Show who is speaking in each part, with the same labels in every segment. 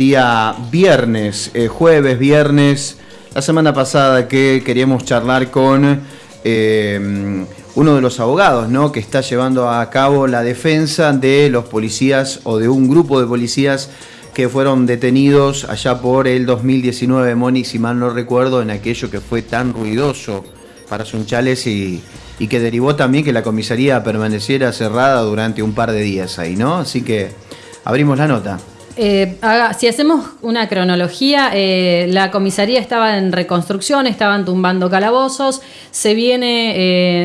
Speaker 1: día viernes, eh, jueves, viernes, la semana pasada que queríamos charlar con eh, uno de los abogados ¿no? que está llevando a cabo la defensa de los policías o de un grupo de policías que fueron detenidos allá por el 2019, Moni, si mal no recuerdo, en aquello que fue tan ruidoso para Sunchales y, y que derivó también que la comisaría permaneciera cerrada durante un par de días ahí, ¿no? Así que abrimos la nota.
Speaker 2: Eh, si hacemos una cronología, eh, la comisaría estaba en reconstrucción, estaban tumbando calabozos, se viene,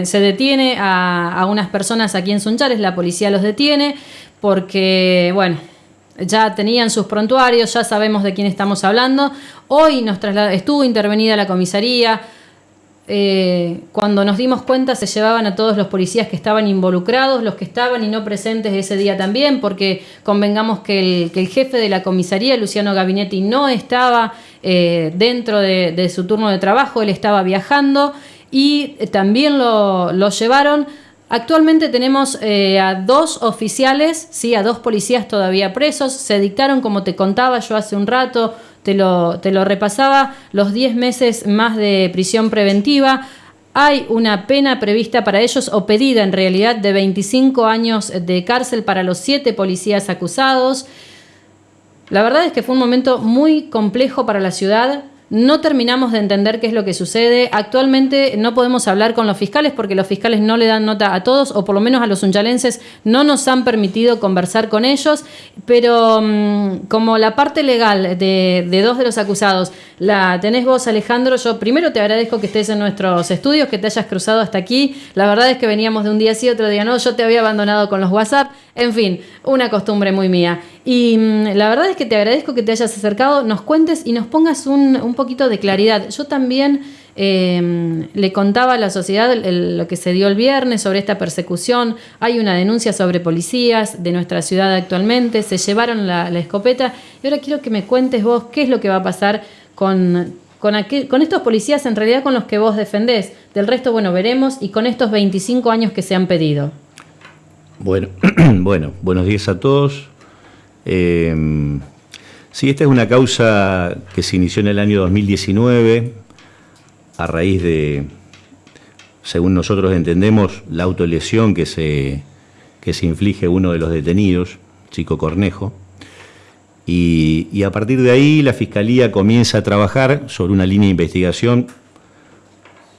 Speaker 2: eh, se detiene a, unas personas aquí en Sunchales, la policía los detiene porque, bueno, ya tenían sus prontuarios, ya sabemos de quién estamos hablando. Hoy nos estuvo intervenida la comisaría, eh, cuando nos dimos cuenta se llevaban a todos los policías que estaban involucrados, los que estaban y no presentes ese día también, porque convengamos que el, jefe de la comisaría, Luciano Gabinetti, no estaba eh, dentro de, su turno de trabajo, él estaba viajando y también lo, llevaron. Actualmente tenemos eh, a dos oficiales, sí, a dos policías todavía presos. Se dictaron, como te contaba yo hace un rato, te lo, te lo repasaba, los 10 meses más de prisión preventiva. Hay una pena prevista para ellos o pedida en realidad de 25 años de cárcel para los siete policías acusados. La verdad es que fue un momento muy complejo para la ciudad. No terminamos de entender qué es lo que sucede. Actualmente no podemos hablar con los fiscales porque los fiscales no le dan nota a todos, o por lo menos a los unchalenses no nos han permitido conversar con ellos. Pero mm, como la parte legal de, dos de los acusados la tenés vos, Alejandro, yo primero te agradezco que estés en nuestros estudios, que te hayas cruzado hasta aquí. La verdad es que veníamos de un día sí, otro día no. Yo te había abandonado con los WhatsApp. En fin, una costumbre muy mía. Y mm, la verdad es que te agradezco que te hayas acercado, nos cuentes y nos pongas un, un poquito de claridad. Yo también em, le contaba a la sociedad lo que se dio el viernes sobre esta persecución. Hay una denuncia sobre policías de nuestra ciudad actualmente. Se llevaron la, escopeta. Y ahora quiero que me cuentes vos qué es lo que va a pasar con, con, con estos policías, en realidad con los que vos defendés. Del resto, bueno, veremos. Y con estos 25 años que se han pedido.
Speaker 3: Bueno, bueno buenos días a todos. Eh, sí, esta es una causa que se inició en el año 2019 a raíz de, según nosotros entendemos, la autolesión que se, que se inflige uno de los detenidos, Chico Cornejo. Y, a partir de ahí la Fiscalía comienza a trabajar sobre una línea de investigación,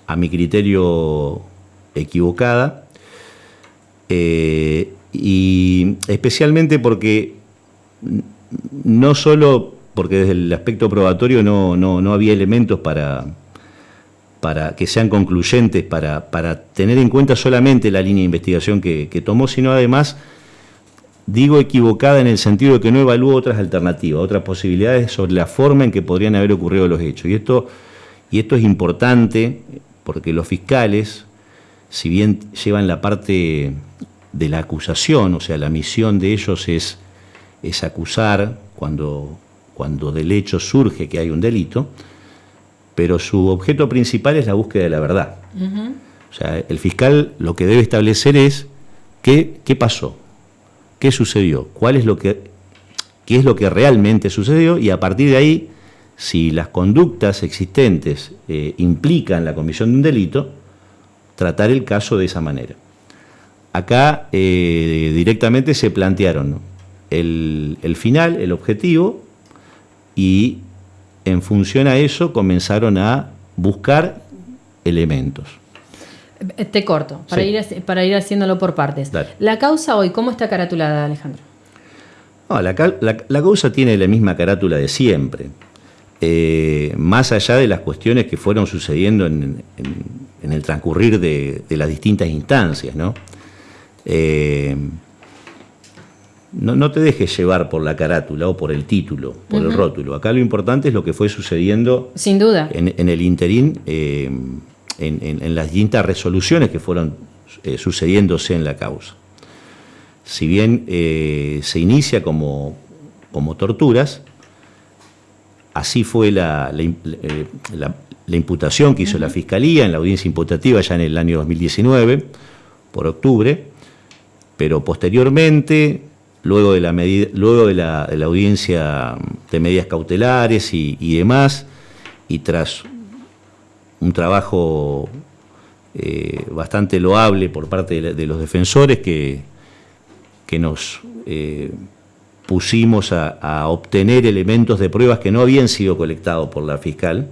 Speaker 3: a mi criterio equivocada, eh, y especialmente porque no solo porque desde el aspecto probatorio no, no, había elementos para, para que sean concluyentes, para, para, tener en cuenta solamente la línea de investigación que, tomó, sino además, digo equivocada en el sentido de que no evaluó otras alternativas, otras posibilidades sobre la forma en que podrían haber ocurrido los hechos. Y esto, y esto es importante porque los fiscales, si bien llevan la parte de la acusación, o sea, la misión de ellos es es acusar cuando, cuando del hecho surge que hay un delito, pero su objeto principal es la búsqueda de la verdad. O sea, el fiscal lo que debe establecer es qué, qué pasó, qué sucedió, cuál es lo que, qué es lo que realmente sucedió y a partir de ahí, si las conductas existentes eh, implican la comisión de un delito, tratar el caso de esa manera. Acá eh, directamente se plantearon el, final, el objetivo, y en función a eso comenzaron a buscar elementos.
Speaker 2: Eh, te corto, para, ir, para ir haciéndolo por partes. La causa hoy, ¿cómo está caratulada, Alejandro?
Speaker 3: la, causa tiene la misma carátula de siempre. Eh, más allá de las cuestiones que fueron sucediendo en, el transcurrir de, las distintas instancias, ¿no? Eh, no, te dejes llevar por la carátula o por el título, por el rótulo. Acá lo importante es lo que fue sucediendo.
Speaker 2: Sin duda.
Speaker 3: En, el interín, eh, en, las distintas resoluciones que fueron sucediéndose en la causa. Si bien se inicia como, como torturas, así fue la, la, imputación que hizo la Fiscalía en la audiencia imputativa ya en el año 2019, por octubre, pero posteriormente luego de la, luego de la, audiencia de medidas cautelares y, demás, y tras un trabajo eh, bastante loable por parte de, los defensores que, que nos eh, pusimos a, obtener elementos de pruebas que no habían sido colectados por la fiscal,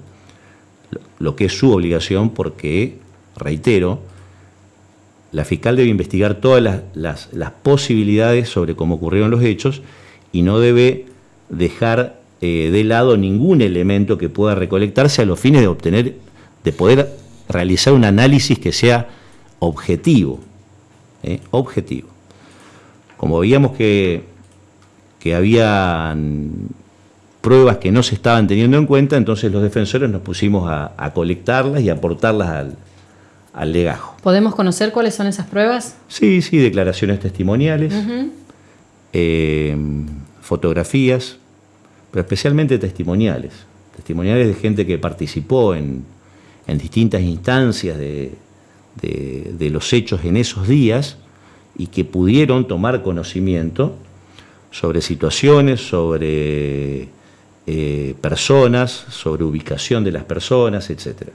Speaker 3: lo que es su obligación porque, reitero, la fiscal debe investigar todas las, posibilidades sobre cómo ocurrieron los hechos y no debe dejar eh, de lado ningún elemento que pueda recolectarse a los fines de obtener, de poder realizar un análisis que sea objetivo. ¿eh? Objetivo. Como veíamos que, que había pruebas que no se estaban teniendo en cuenta, entonces los defensores nos pusimos a colectarlas y aportarlas al, al legajo.
Speaker 2: ¿Podemos conocer cuáles son esas pruebas?
Speaker 3: Sí, sí, declaraciones testimoniales, eh, fotografías, pero especialmente testimoniales. Testimoniales de gente que participó en, distintas instancias de, los hechos en esos días y que pudieron tomar conocimiento sobre situaciones, sobre eh, personas, sobre ubicación de las personas, etcétera.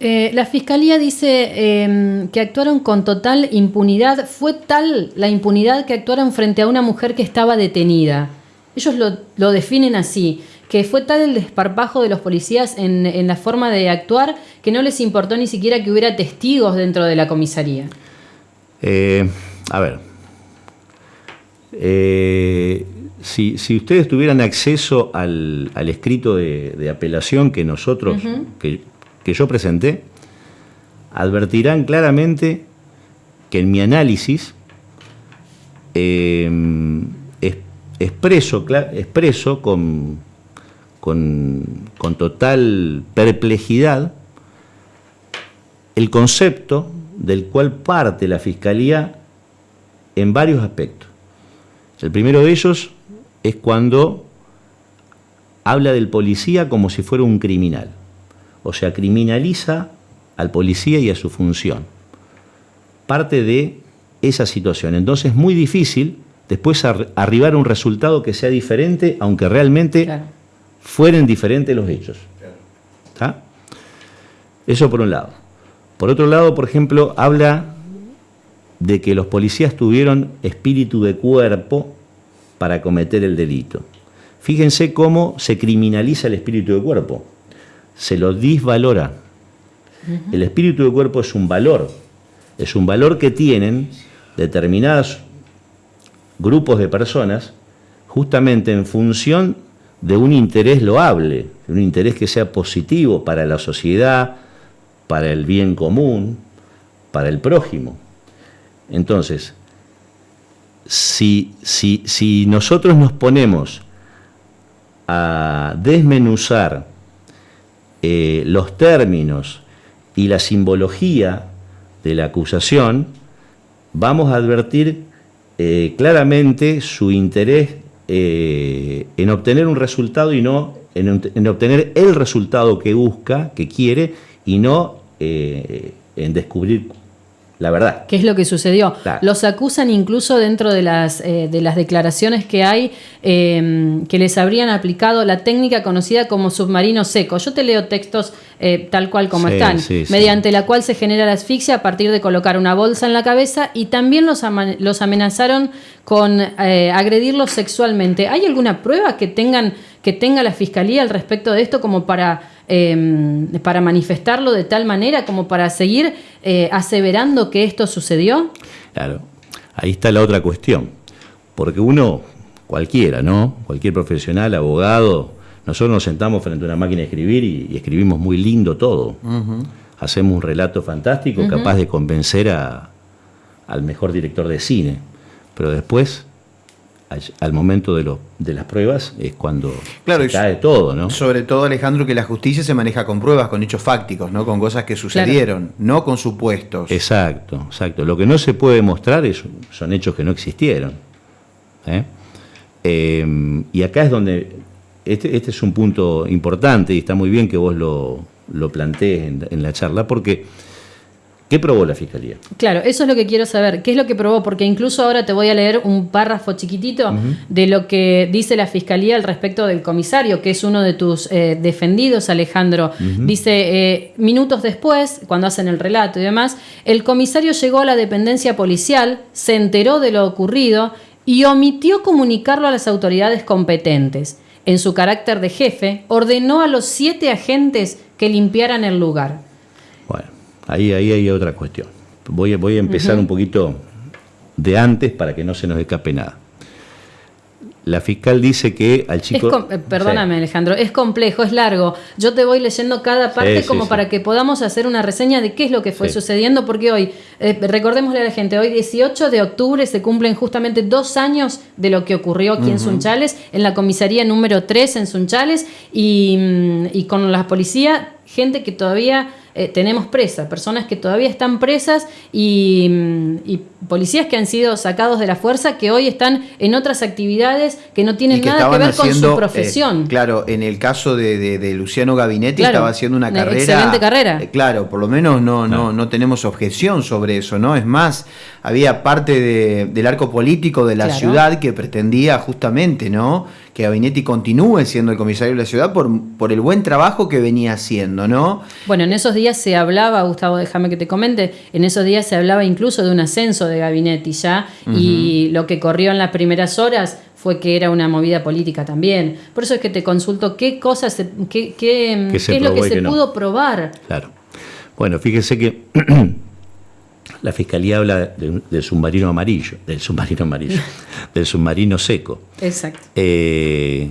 Speaker 2: Eh, la fiscalía dice em, que actuaron con total impunidad. Fue tal la impunidad que actuaron frente a una mujer que estaba detenida. Ellos lo, definen así, que fue tal el desparpajo de los policías en, la forma de actuar que no les importó ni siquiera que hubiera testigos dentro de la comisaría.
Speaker 3: Eh, a ver, eh, si, ustedes tuvieran acceso al, escrito de, apelación que nosotros, que yo presenté, advertirán claramente que en mi análisis em, expreso, expreso con, con, con total perplejidad el concepto del cual parte la Fiscalía en varios aspectos. El primero de ellos es cuando habla del policía como si fuera un criminal o sea, criminaliza al policía y a su función. Parte de esa situación. Entonces es muy difícil después arribar a un resultado que sea diferente, aunque realmente fueren diferentes los hechos. Eso por un lado. Por otro lado, por ejemplo, habla de que los policías tuvieron espíritu de cuerpo para cometer el delito. Fíjense cómo se criminaliza el espíritu de cuerpo se lo disvalora. El espíritu del cuerpo es un valor, es un valor que tienen determinados grupos de personas justamente en función de un interés loable, un interés que sea positivo para la sociedad, para el bien común, para el prójimo. Entonces, si, si, si nosotros nos ponemos a desmenuzar eh, los términos y la simbología de la acusación, vamos a advertir eh, claramente su interés eh, en obtener un resultado y no en, obtener el resultado que busca, que quiere, y no en descubrir la verdad.
Speaker 2: ¿Qué es lo que sucedió? Los acusan incluso dentro de las, eh, de las declaraciones que hay em, que les habrían aplicado la técnica conocida como submarino seco. Yo te leo textos eh, tal cual como están, mediante la cual se genera la asfixia a partir de colocar una bolsa en la cabeza y también los, los amenazaron con eh, agredirlos sexualmente. ¿Hay alguna prueba que tengan que tenga la fiscalía al respecto de esto como para Em, para manifestarlo de tal manera como para seguir eh, aseverando que esto sucedió?
Speaker 3: Claro, ahí está la otra cuestión, porque uno, cualquiera, ¿no? Cualquier profesional, abogado, nosotros nos sentamos frente a una máquina de escribir y, escribimos muy lindo todo. Hacemos un relato fantástico capaz de convencer al mejor director de cine, pero después al momento de, lo, de las pruebas es cuando
Speaker 1: claro, cae todo, ¿no? Sobre todo, Alejandro, que la justicia se maneja con pruebas, con hechos fácticos, ¿no? Con cosas que sucedieron, no con supuestos.
Speaker 3: Exacto, exacto. Lo que no se puede mostrar es, son hechos que no existieron. ¿eh? Eh, y acá es donde, este, este, es un punto importante y está muy bien que vos lo, lo plantees en, en la charla, porque ¿Qué probó la Fiscalía?
Speaker 2: Claro, eso es lo que quiero saber. ¿Qué es lo que probó? Porque incluso ahora te voy a leer un párrafo chiquitito de lo que dice la Fiscalía al respecto del comisario, que es uno de tus eh, defendidos, Alejandro. Dice, eh, minutos después, cuando hacen el relato y demás, el comisario llegó a la dependencia policial, se enteró de lo ocurrido y omitió comunicarlo a las autoridades competentes. En su carácter de jefe, ordenó a los siete agentes que limpiaran el lugar.
Speaker 3: Ahí, ahí hay otra cuestión. Voy, voy a empezar un poquito de antes para que no se nos escape nada. La fiscal dice que al chico...
Speaker 2: Eh, perdóname Alejandro, es complejo, es largo. Yo te voy leyendo cada parte como para que podamos hacer una reseña de qué es lo que fue sucediendo, porque hoy, eh, recordémosle a la gente, hoy 18 de octubre se cumplen justamente dos años de lo que ocurrió aquí en Sunchales, en la comisaría número 3 en Sunchales, y, mm, y con la policía, gente que todavía eh, tenemos presas, personas que todavía están presas y, policías que han sido sacados de la fuerza que hoy están en otras actividades que no tienen nada que ver con su eh, profesión.
Speaker 1: claro, en el caso de, Luciano Gabinetti estaba haciendo una, carrera.
Speaker 2: Excelente carrera.
Speaker 1: Eh, claro, por lo menos no, no, no tenemos objeción sobre eso, ¿no? Es más, había parte del arco político de la ciudad que pretendía justamente, ¿no? Que Gabinetti continúe siendo el comisario de la ciudad por, por el buen trabajo que venía haciendo, ¿no?
Speaker 2: Bueno, en esos días se hablaba, Gustavo, déjame que te comente, en esos días se hablaba incluso de un ascenso de Gabinetti ya, y lo que corrió en las primeras horas fue que era una movida política también. Por eso es que te consulto qué cosas, qué, qué, es lo que se pudo probar.
Speaker 3: Claro. Bueno, fíjese que la fiscalía habla del submarino amarillo, del submarino amarillo, del submarino seco.
Speaker 2: Exacto.
Speaker 3: Eh,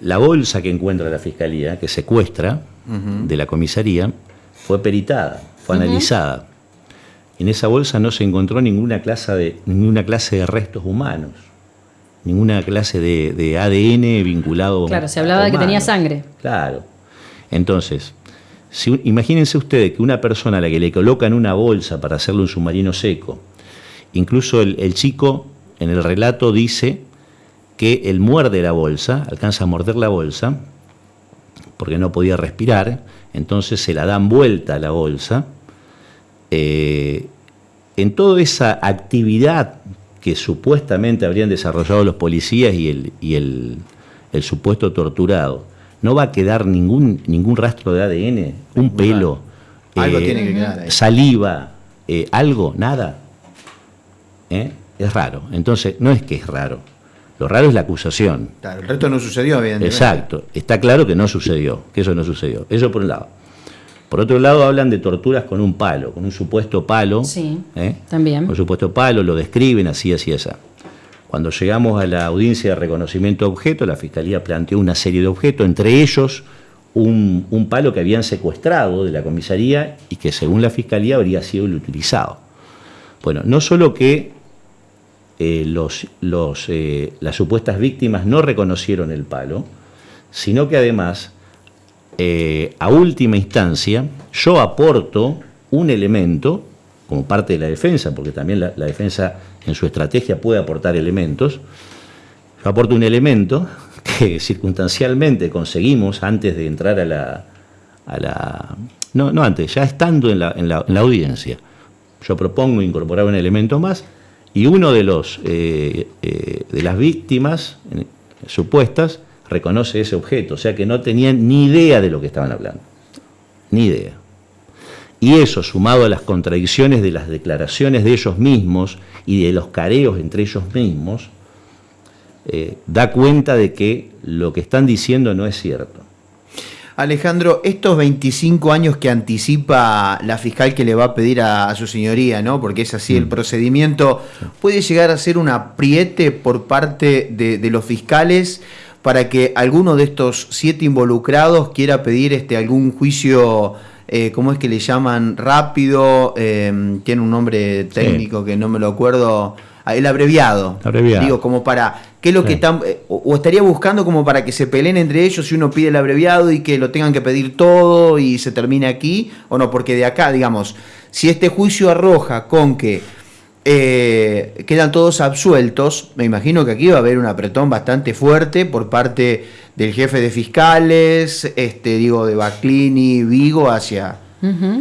Speaker 3: la bolsa que encuentra la fiscalía, que secuestra de la comisaría, fue peritada, fue analizada. En esa bolsa no se encontró ninguna clase de, ninguna clase de restos humanos, ninguna clase de, ADN vinculado.
Speaker 2: Claro, se hablaba de que tenía sangre.
Speaker 3: Claro. Entonces, imagínense ustedes que una persona a la que le colocan una bolsa para hacerle un submarino seco, incluso el, chico en el relato dice que él muerde la bolsa, alcanza a morder la bolsa, porque no podía respirar, entonces se la dan vuelta a la bolsa. Eh, en toda esa actividad que supuestamente habrían desarrollado los policías y el supuesto torturado, no va a quedar ningún, ningún rastro de ADN, un pelo,
Speaker 1: algo eh, tiene que quedar
Speaker 3: saliva, eh, algo, nada. ¿Eh? Es raro. Entonces, no es que es raro. Lo raro es la acusación.
Speaker 1: Claro, el resto no sucedió, evidentemente.
Speaker 3: Exacto. Está claro que no sucedió, que eso no sucedió. Eso por un lado. Por otro lado, hablan de torturas con un palo, con un supuesto palo.
Speaker 2: Sí, también.
Speaker 3: Con un supuesto palo, lo describen así, así, así. Cuando llegamos a la audiencia de reconocimiento de objetos, la Fiscalía planteó una serie de objetos, entre ellos un, palo que habían secuestrado de la comisaría y que según la Fiscalía habría sido el utilizado. Bueno, no solo que eh, los, eh, las supuestas víctimas no reconocieron el palo, sino que además, eh, a última instancia, yo aporto un elemento como parte de la defensa, porque también la, defensa en su estrategia puede aportar elementos. Yo aporto un elemento que circunstancialmente conseguimos antes de entrar a la... A la no, no antes, ya estando en la, en la, audiencia. Yo propongo incorporar un elemento más y uno de, los, eh, eh, de las víctimas supuestas reconoce ese objeto, o sea que no tenían ni idea de lo que estaban hablando, ni idea. Y eso, sumado a las contradicciones de las declaraciones de ellos mismos y de los careos entre ellos mismos, eh, da cuenta de que lo que están diciendo no es cierto.
Speaker 1: Alejandro, estos 25 años que anticipa la fiscal que le va a pedir a, su señoría, ¿no? Porque es así el mm. procedimiento, ¿puede llegar a ser un apriete por parte de, de, los fiscales para que alguno de estos siete involucrados quiera pedir este, algún juicio eh, ¿cómo es que le llaman? Rápido, em, tiene un nombre técnico que no me lo acuerdo, ah, el abreviado. Digo, como para, ¿qué es lo que están, eh, o, estaría buscando como para que se peleen entre ellos si uno pide el abreviado y que lo tengan que pedir todo y se termine aquí, o no, porque de acá, digamos, si este juicio arroja con que eh, quedan todos absueltos, me imagino que aquí va a haber un apretón bastante fuerte por parte del jefe de fiscales, este, digo, de Baclini, Vigo, hacia,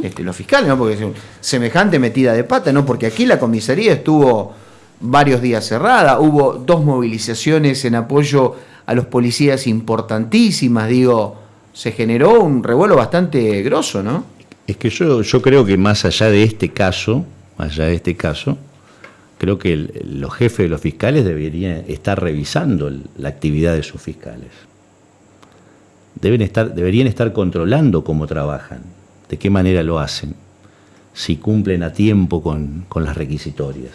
Speaker 1: este, los fiscales, ¿no? Porque es semejante metida de pata, ¿no? Porque aquí la comisaría estuvo varios días cerrada, hubo dos movilizaciones en apoyo a los policías importantísimas, digo, se generó un revuelo bastante grosso, ¿no?
Speaker 3: Es que yo, yo creo que más allá de este caso, más allá de este caso, creo que los jefes de los fiscales deberían estar revisando la actividad de sus fiscales. Deben estar, deberían estar controlando cómo trabajan, de qué manera lo hacen, si cumplen a tiempo con, las requisitorias.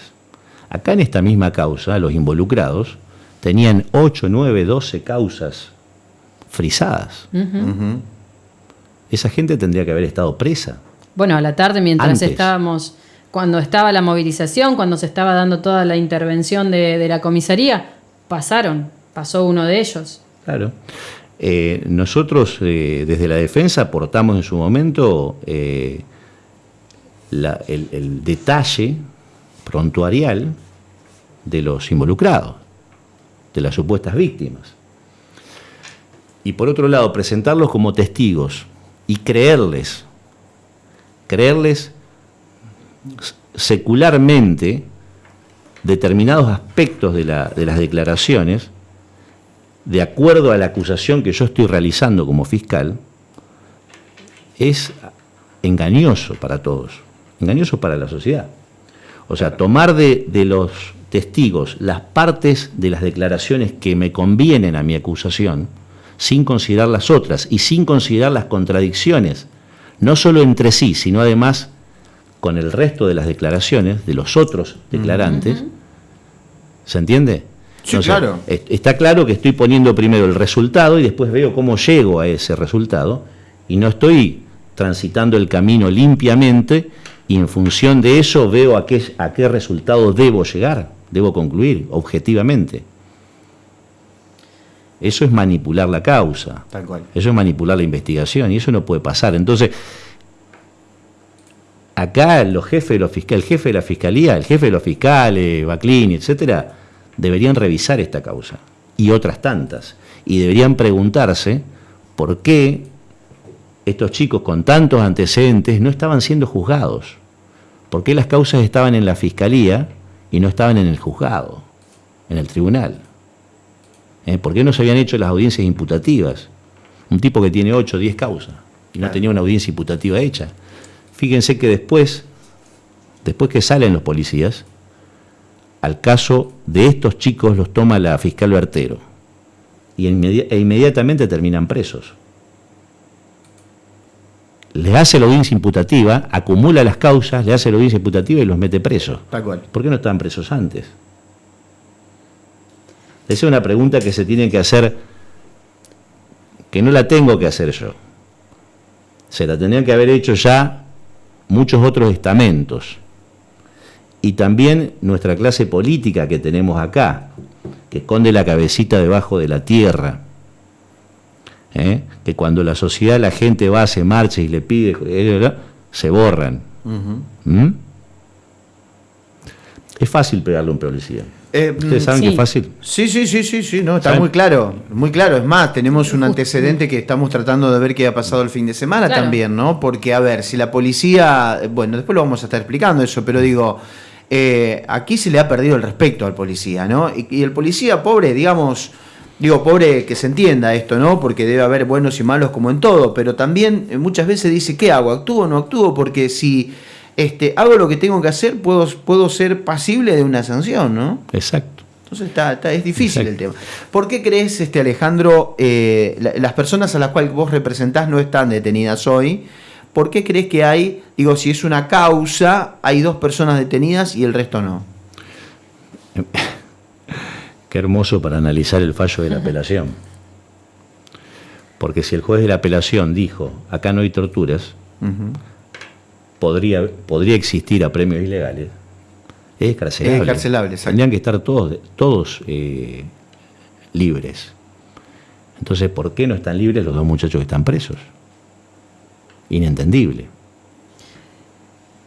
Speaker 3: Acá en esta misma causa, los involucrados tenían 8, 9, 12 causas frisadas. Esa gente tendría que haber estado presa.
Speaker 2: Bueno, a la tarde mientras estábamos cuando estaba la movilización, cuando se estaba dando toda la intervención de, la comisaría, pasaron, pasó uno de ellos.
Speaker 3: Claro. Eh, nosotros eh, desde la defensa aportamos en su momento eh, el, el, detalle prontuarial de los involucrados, de las supuestas víctimas. Y por otro lado, presentarlos como testigos y creerles, creerles secularmente determinados aspectos de, las declaraciones, de acuerdo a la acusación que yo estoy realizando como fiscal, es engañoso para todos, engañoso para la sociedad. O sea, tomar de, de, los testigos las partes de las declaraciones que me convienen a mi acusación, sin considerar las otras y sin considerar las contradicciones, no solo entre sí, sino además con el resto de las declaraciones de los otros declarantes. ¿Se entiende?
Speaker 1: Sí, claro.
Speaker 3: Está claro que estoy poniendo primero el resultado y después veo cómo llego a ese resultado y no estoy transitando el camino limpiamente y en función de eso veo a qué, a qué resultado debo llegar, debo concluir objetivamente. Eso es manipular la causa.
Speaker 1: Tal cual.
Speaker 3: Eso es manipular la investigación y eso no puede pasar. Entonces, acá los jefes de los fiscales, el jefe de la fiscalía, el jefe de los fiscales, Baclini, etcétera, deberían revisar esta causa y otras tantas. Y deberían preguntarse por qué estos chicos con tantos antecedentes no estaban siendo juzgados. ¿Por qué las causas estaban en la fiscalía y no estaban en el juzgado, en el tribunal? ¿Eh? ¿Por qué no se habían hecho las audiencias imputativas? Un tipo que tiene 8 o 10 causas y no tenía una audiencia imputativa hecha. Fíjense que después, después que salen los policías, al caso de estos chicos los toma la fiscal Bertero y e inmediatamente terminan presos. Les hace la audiencia imputativa, acumula las causas, le hace la audiencia imputativa y los mete presos. ¿Por qué no estaban presos antes? Esa es una pregunta que se tiene que hacer, que no la tengo que hacer yo. Se la tendrían que haber hecho ya muchos otros estamentos. Y también nuestra clase política que tenemos acá, que esconde la cabecita debajo de la tierra. ¿eh? Que cuando la sociedad, la gente va, se marcha y le pide, eh, se borran. ¿Mm? Es fácil pegarle a un policía. Eh, ¿Ustedes saben que es fácil?
Speaker 1: Sí, sí, sí, sí, sí, no, está muy claro, muy claro. Es más, tenemos un antecedente que estamos tratando de ver qué ha pasado el fin de semana también, ¿no? Porque, a ver, si la policía, bueno, después lo vamos a estar explicando eso, pero digo, eh, aquí se le ha perdido el respeto al policía, ¿no? Y, el policía, pobre, digamos, digo, pobre que se entienda esto, ¿no? Porque debe haber buenos y malos como en todo, pero también eh, muchas veces dice, ¿qué hago? ¿Actúo o no actúo? Porque si este, hago lo que tengo que hacer, puedo, puedo ser pasible de una sanción, ¿no?
Speaker 3: Exacto.
Speaker 1: Entonces está, es difícil el tema. ¿Por qué crees, este Alejandro, eh, las personas a las cuales vos representás no están detenidas hoy? ¿Por qué crees que hay, digo, si es una causa, hay dos personas detenidas y el resto no?
Speaker 3: Qué hermoso para analizar el fallo de la apelación. Porque si el juez de la apelación dijo, acá no hay torturas, podría, podría existir a premios ilegales, es carcelable. Tendrían que estar todos, todos eh, libres. Entonces, ¿por qué no están libres los dos muchachos que están presos? Inentendible.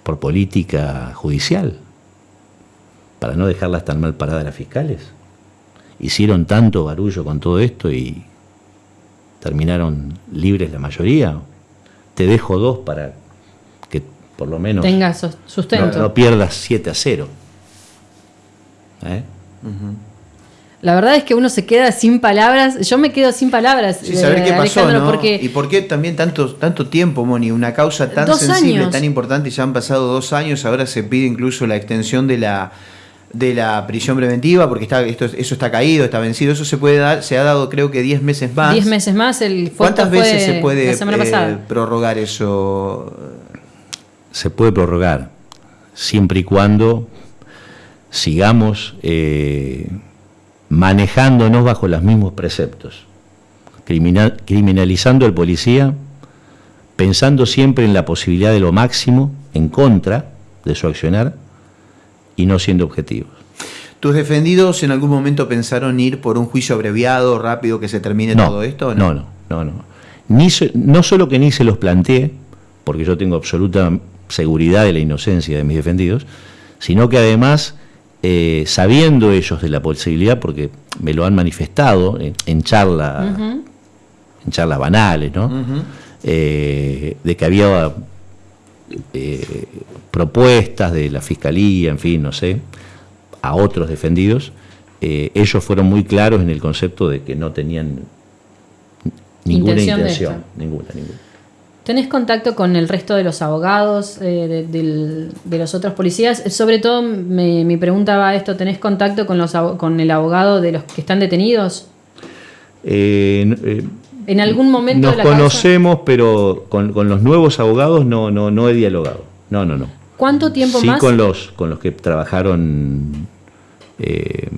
Speaker 3: Por política judicial. Para no dejarlas tan mal paradas las fiscales. Hicieron tanto barullo con todo esto y terminaron libres la mayoría. Te dejo dos para por lo menos
Speaker 2: tenga sustento.
Speaker 3: No, pierdas 7 a 0.
Speaker 2: ¿Eh? La verdad es que uno se queda sin palabras. Yo me quedo sin palabras.
Speaker 1: Sí, saber eh, qué pasó, ¿no? Y por qué también tanto, tanto tiempo, Moni. Una causa tan sensible, tan importante, ya han pasado dos años. Ahora se pide incluso la extensión de la de la prisión preventiva, porque está, esto, eso está caído, está vencido, eso se puede dar, se ha dado creo que 10 meses más.
Speaker 2: 10 meses más, el
Speaker 1: ¿Cuántas veces se puede eh, prorrogar eso?
Speaker 3: Se puede prorrogar, siempre y cuando sigamos eh, manejándonos bajo los mismos preceptos, criminalizando al policía, pensando siempre en la posibilidad de lo máximo en contra de su accionar, y no siendo objetivos.
Speaker 1: ¿Tus defendidos en algún momento pensaron ir por un juicio abreviado, rápido, que se termine todo esto?
Speaker 3: No, no, no, no. Ni no solo que ni se los planteé, porque yo tengo absoluta seguridad de la inocencia de mis defendidos, sino que además, eh, sabiendo ellos de la posibilidad, porque me lo han manifestado en, charla, en charlas banales, ¿no? Eh, de que había eh, propuestas de la fiscalía, en fin, no sé, a otros defendidos, eh, ellos fueron muy claros en el concepto de que no tenían ninguna intención, ninguna, ninguna.
Speaker 2: ¿Tenés contacto con el resto de los abogados, eh, de, los otros policías? Sobre todo, mi pregunta va a esto, ¿tenés contacto con, los, con el abogado de los que están detenidos?
Speaker 3: Eh,
Speaker 2: en algún momento
Speaker 3: Nos conocemos, pero con, los nuevos abogados no, no, no he dialogado. No, no, no.
Speaker 2: ¿Cuánto tiempo
Speaker 3: sí
Speaker 2: más?
Speaker 3: con los, con los que trabajaron eh,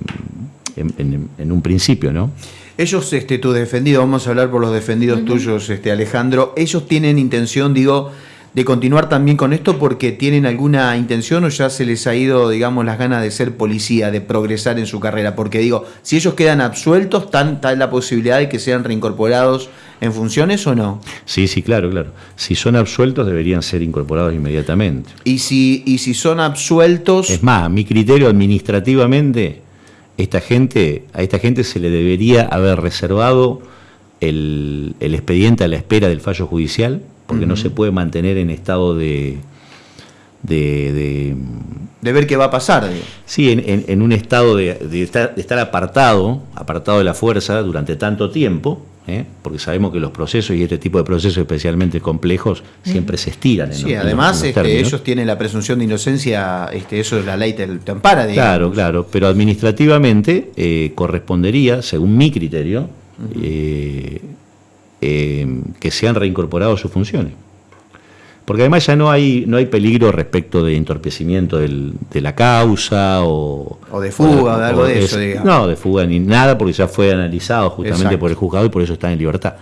Speaker 3: en, un principio, ¿no?
Speaker 1: Ellos, este, tu defendido, vamos a hablar por los defendidos tuyos, este, Alejandro, ellos tienen intención, digo, de continuar también con esto porque tienen alguna intención o ya se les ha ido, digamos, las ganas de ser policía, de progresar en su carrera? Porque digo, si ellos quedan absueltos, ¿está la posibilidad de que sean reincorporados en funciones o no?
Speaker 3: Sí, sí, claro, claro. Si son absueltos deberían ser incorporados inmediatamente.
Speaker 1: ¿Y si, y si son absueltos?
Speaker 3: Es más, mi criterio administrativamente, esta gente, a esta gente se le debería haber reservado el, el expediente a la espera del fallo judicial porque no se puede mantener en estado de...
Speaker 1: De, de, ver qué va a pasar.
Speaker 3: Sí, en, un estado de, estar, apartado, apartado de la fuerza durante tanto tiempo, ¿eh? porque sabemos que los procesos y este tipo de procesos especialmente complejos siempre se estiran. En
Speaker 1: sí, además este, ellos tienen la presunción de inocencia, este, eso es la ley te, ampara.
Speaker 3: Digamos. Claro, claro, pero administrativamente eh, correspondería, según mi criterio, eh, que sean reincorporados sus funciones. Porque además ya no hay, no hay peligro respecto de entorpecimiento de la causa o...
Speaker 1: O de fuga, o de, algo de eso, digamos.
Speaker 3: No, de fuga ni nada, porque ya fue analizado justamente por el juzgado y por eso está en libertad.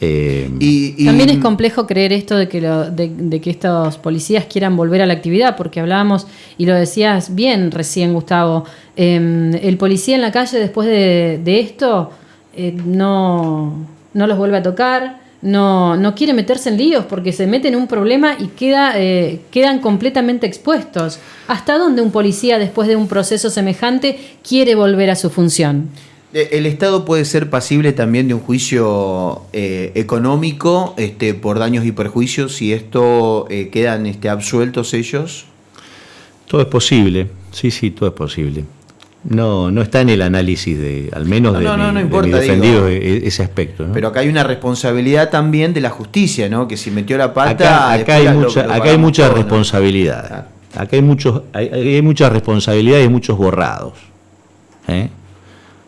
Speaker 2: Eh, y, También es complejo creer esto de que, de, que estos policías quieran volver a la actividad, porque hablábamos, y lo decías bien recién, Gustavo, em, el policía en la calle después de, esto eh, no no los vuelve a tocar, no, no quiere meterse en líos porque se mete en un problema y queda, eh, quedan completamente expuestos. ¿Hasta dónde un policía, después de un proceso semejante, quiere volver a su función?
Speaker 1: Eh, ¿El Estado puede ser pasible también de un juicio eh, económico este, por daños y perjuicios si esto quedan este, absueltos ellos?
Speaker 3: Todo es posible, sí, sí, todo es posible. No, no está en el análisis de, al menos de, no, defendido e, ese aspecto.
Speaker 1: Pero acá hay una responsabilidad también de la justicia, ¿no? Que si metió la pata.
Speaker 3: Acá, hay, mucha, acá hay mucha responsabilidad. Acá hay muchos, hay, hay muchas responsabilidades y muchos borrados. ¿eh?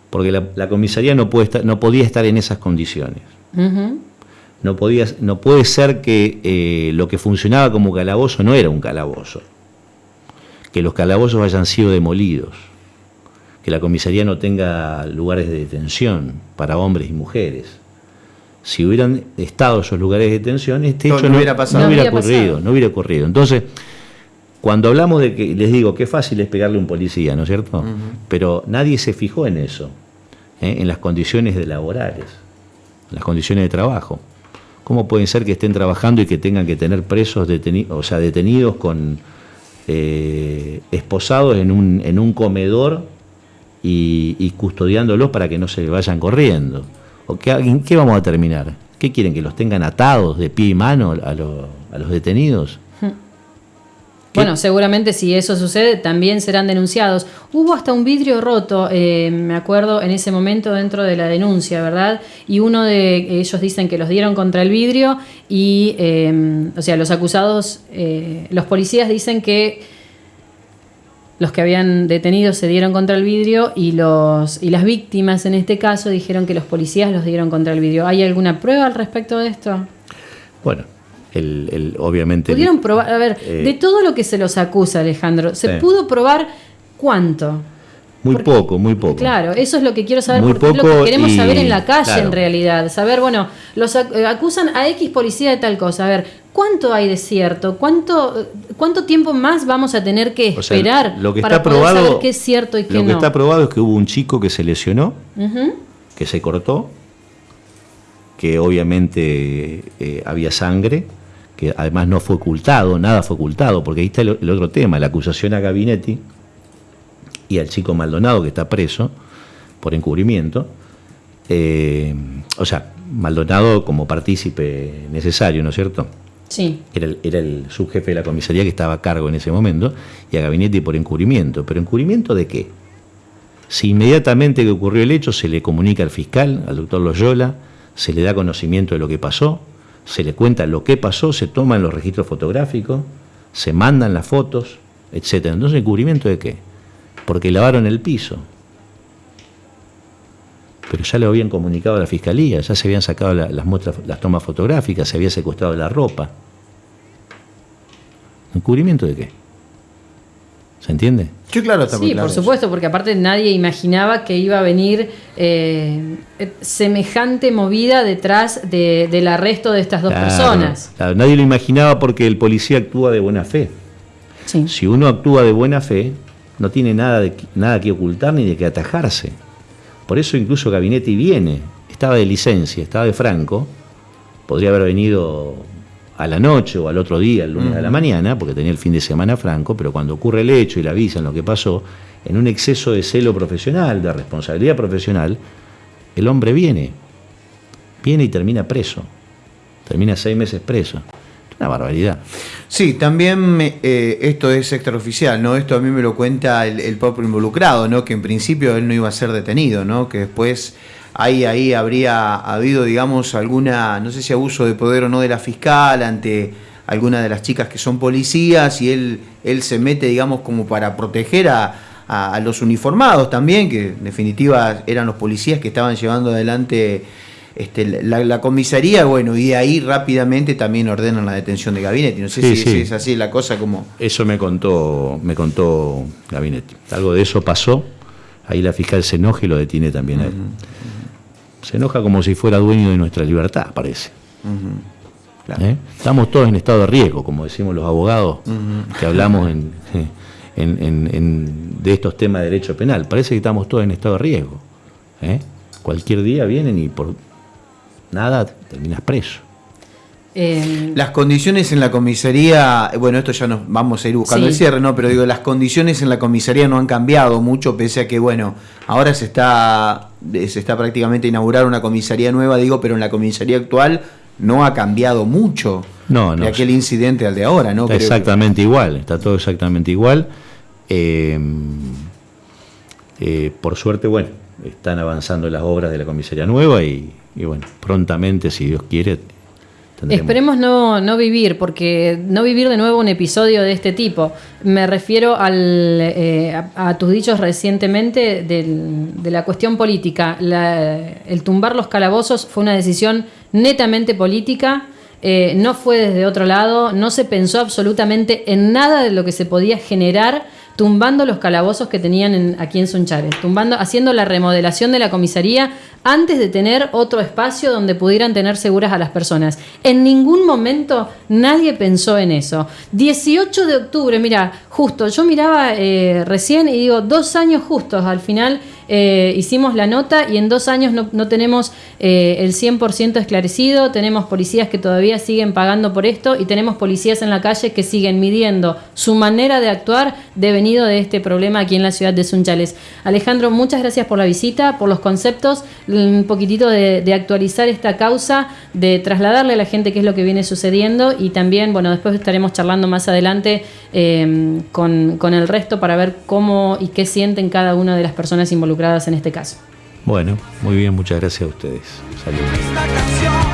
Speaker 3: Porque la, comisaría no puede estar, no podía estar en esas condiciones. no, podía, no puede ser que eh, lo que funcionaba como calabozo no era un calabozo. Que los calabozos hayan sido demolidos que la comisaría no tenga lugares de detención para hombres y mujeres. Si hubieran estado esos lugares de detención, este hecho no, hubiera, pasado. no hubiera ocurrido, no hubiera ocurrido. Entonces, cuando hablamos de que, les digo, qué fácil es pegarle a un policía, ¿no es cierto? Pero nadie se fijó en eso, ¿eh? en las condiciones de laborales, en las condiciones de trabajo. ¿Cómo pueden ser que estén trabajando y que tengan que tener presos, detenidos, o sea, detenidos con eh, esposados en un, en un comedor y, custodiándolos para que no se vayan corriendo. ¿O qué, qué, vamos a terminar? ¿Qué quieren? ¿Que los tengan atados de pie y mano a, los detenidos?
Speaker 2: Bueno, seguramente si eso sucede también serán denunciados. Hubo hasta un vidrio roto, eh, me acuerdo, en ese momento dentro de la denuncia, ¿verdad? Y uno de ellos dicen que los dieron contra el vidrio y, eh, o sea, los acusados, eh, los policías dicen que los que habían detenido se dieron contra el vidrio y, los, y las víctimas en este caso dijeron que los policías los dieron contra el vidrio. ¿Hay alguna prueba al respecto de esto?
Speaker 3: Bueno, el, el, obviamente...
Speaker 2: Pudieron probar, a ver, de todo lo que se los acusa, Alejandro, ¿se pudo probar cuánto?
Speaker 3: Muy poco, muy poco.
Speaker 2: Claro, eso es lo que quiero saber, porque es lo que queremos saber en la calle en realidad. Saber, bueno, los eh, acusan a X policía de tal cosa. A ver, ¿cuánto hay de cierto? ¿Cuánto, cuánto tiempo más vamos a tener que esperar
Speaker 3: lo que
Speaker 2: para
Speaker 3: está probado, saber
Speaker 2: qué es cierto y qué
Speaker 3: no?
Speaker 2: Lo
Speaker 3: que está probado es que hubo un chico que se lesionó, que se cortó, que obviamente eh, había sangre, que además no fue ocultado, nada fue ocultado, porque ahí está el, el otro tema, la acusación a Gabinetti y al chico Maldonado que está preso por encubrimiento. Eh, o sea, Maldonado como partícipe necesario, ¿no es cierto?
Speaker 2: Sí.
Speaker 3: Era el, era el subjefe de la comisaría que estaba a cargo en ese momento y a Gabinete por encubrimiento. ¿Pero encubrimiento de qué? Si inmediatamente que ocurrió el hecho se le comunica al fiscal, al doctor Loyola, se le da conocimiento de lo que pasó, se le cuenta lo que pasó, se toman los registros fotográficos, se mandan las fotos, etc. Entonces, ¿encubrimiento de qué? Porque lavaron el piso. Pero ya lo habían comunicado a la fiscalía, ya se habían sacado las, muestras, las tomas fotográficas, se había secuestrado la ropa. ¿Encubrimiento de qué? ¿Se entiende?
Speaker 1: Sí, claro, está
Speaker 2: Sí, por supuesto, porque aparte nadie imaginaba que iba a venir eh, semejante movida detrás del arresto de estas dos personas.
Speaker 3: nadie lo imaginaba porque el policía actúa de buena fe. Si uno actúa de buena fe, no tiene nada, de, nada que ocultar ni de que atajarse. Por eso incluso Gabinetti viene, estaba de licencia, estaba de Franco, podría haber venido a la noche o al otro día, el lunes a la mañana, porque tenía el fin de semana Franco, pero cuando ocurre el hecho y le avisan lo que pasó, en un exceso de celo profesional, de responsabilidad profesional, el hombre viene, viene y termina preso, termina seis meses preso. Barbaridad.
Speaker 1: Sí, también eh, esto es extraoficial, ¿no? Esto a mí me lo cuenta el, propio involucrado, ¿no? Que en principio él no iba a ser detenido, ¿no? Que después ahí, ahí habría habido, digamos, alguna, no sé si abuso de poder o no de la fiscal ante alguna de las chicas que son policías y él, él se mete, digamos, como para proteger a, a los uniformados también, que en definitiva eran los policías que estaban llevando adelante este, la, comisaría, bueno, y de ahí rápidamente también ordenan la detención de Gabinete. No sé si, es así la cosa como...
Speaker 3: Eso me contó, me contó Gabinete. Algo de eso pasó, ahí la fiscal se enoja y lo detiene también a él. Se enoja como si fuera dueño de nuestra libertad, parece. ¿Eh? Estamos todos en estado de riesgo, como decimos los abogados que hablamos en, de estos temas de derecho penal. Parece que estamos todos en estado de riesgo. ¿eh? Cualquier día vienen y por nada, terminas preso.
Speaker 1: Eh, las condiciones en la comisaría, bueno, esto ya nos vamos a ir buscando el cierre, ¿no? Pero digo, las condiciones en la comisaría no han cambiado mucho, pese a que, bueno, ahora se está, se está prácticamente a inaugurar una comisaría nueva, digo, pero en la comisaría actual no ha cambiado mucho
Speaker 3: no, no,
Speaker 1: de aquel incidente al de ahora, ¿no?
Speaker 3: Está exactamente igual, está todo exactamente igual. Eh, eh, por suerte, bueno, están avanzando las obras de la comisaría nueva y y bueno, prontamente, si Dios quiere.
Speaker 2: Esperemos no, no, vivir, porque no vivir de nuevo un episodio de este tipo. Me refiero al, eh, a, tus dichos recientemente de la cuestión política. el tumbar los calabozos fue una decisión netamente política. Eh, no fue desde otro lado, no se pensó absolutamente en nada de lo que se podía generar tumbando los calabozos que tenían aquí en Sunchares, tumbando, haciendo la remodelación de la comisaría antes de tener otro espacio donde pudieran tener seguras a las personas. En ningún momento nadie pensó en eso. 18 de octubre, mira, justo, yo miraba eh, recién y digo, dos años justos al final eh, hicimos la nota y en dos años no, tenemos eh, el 100% esclarecido, tenemos policías que todavía siguen pagando por esto y tenemos policías en la calle que siguen midiendo su manera de actuar devenido de este problema aquí en la ciudad de Sunchales. Alejandro, muchas gracias por la visita, por los conceptos, un poquitito de, actualizar esta causa, de trasladarle a la gente qué es lo que viene sucediendo y también, bueno, después estaremos charlando más adelante eh, con, con el resto para ver cómo y qué sienten cada una de las personas involucradas en este caso.
Speaker 3: Bueno, muy bien, muchas gracias a ustedes. Saludos.